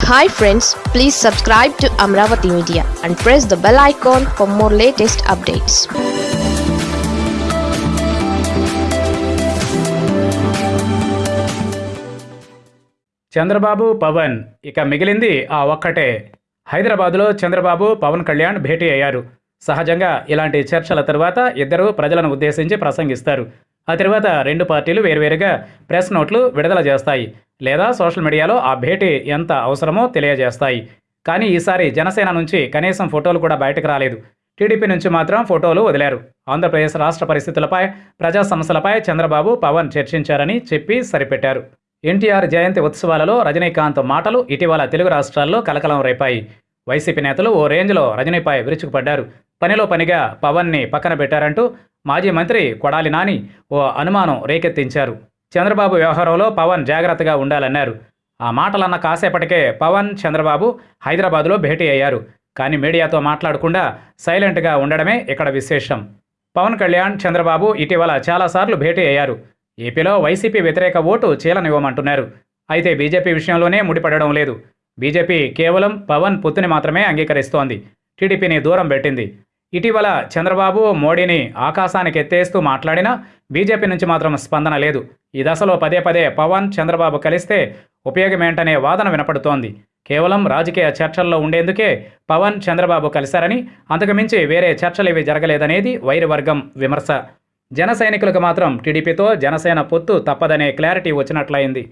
Hi friends please subscribe to Amaravati media and press the bell icon for more latest updates Chandrababu Pawan ఇక మిగిలింది ఆ ఒక్కటే. హైదరాబాదులో చంద్రబాబు పవన్ కళ్యాణ్ భేటీ అయ్యారు. సహజంగా ఇలాంటి చర్చల తరువాత ఇద్దరు ప్రజలను ఉద్దేశించి ప్రసంగిస్తారు. ఆ తర్వాత రెండు పార్టీలు వేరువేరుగా ప్రెస్ నోట్లు విడుదల చేస్తాయి లేదా సోషల్ మీడియాలో ఆ భేటీ ఎంత అవసరమో తెలియజేస్తాయి. కానీ ఈసారి జనసేన నుంచి కనీసం ఫోటోలు కూడా బయటకు రాలేదు. టీడీపీ నుంచి మాత్రం ఫోటోలు వదిలారు. ఆంధ్రప్రదేశ్ రాష్ట్ర పరిస్థితులపై ప్రజా సమస్యలపై చంద్రబాబు పవన్ చర్చించారని చెప్పి సరిపెట్టారు. ఎన్టీఆర్ జయంతి ఉత్సవాలలో రజనీకాంత్ మాటలు ఇటీవల తెలుగు రాష్ట్రాల్లో కలకలం రేపాయి. వైసీపీ నేతలు ఓ రేంజ్లో రజనీపై విరుచుకుపడ్డారు. పనిలో పనిగా పవన్ని పక్కన పెట్టారంటూ మాజీ మంత్రి కొడాలి నాని ఓ అనుమానం రేకెత్తించారు. చంద్రబాబు వ్యవహారంలో పవన్ జాగ్రత్తగా ఉండాలన్నారు. ఆ మాటలన్న కాసేపటికే పవన్ చంద్రబాబు హైదరాబాదులో భేటీ అయ్యారు. కానీ మీడియాతో మాట్లాడకుండా సైలెంట్గా ఉండడమే ఇక్కడ విశేషం. పవన్ కళ్యాణ్ చంద్రబాబు ఇటీవల చాలాసార్లు భేటీ అయ్యారు. ఏపీలో వైసీపీ వ్యతిరేక ఓటు చీలనివ్వమంటున్నారు. అయితే బీజేపీ విషయంలోనే ముడిపడడం లేదు. బీజేపీ కేవలం పవన్ పొత్తుని మాత్రమే అంగీకరిస్తోంది. టీడీపీని దూరం పెట్టింది. ఇటీవల చంద్రబాబు మోడీని ఆకాశానికి ఎత్తేస్తూ మాట్లాడినా బీజేపీ నుంచి మాత్రం స్పందన లేదు. ఈ దశలో పదే పదే పవన్ చంద్రబాబు కలిస్తే ఉపయోగమేంటనే వాదన వినపడుతోంది. కేవలం రాజకీయ చర్చల్లో ఉండేందుకే పవన్ చంద్రబాబు కలిశారని అంతకుమించి వేరే చర్చలేవి జరగలేదనేది వైరవర్గం విమర్శ. జన సైనికులకు మాత్రం టీడీపీతో జనసేన పొత్తు తప్పదనే క్లారిటీ వచ్చినట్లయింది.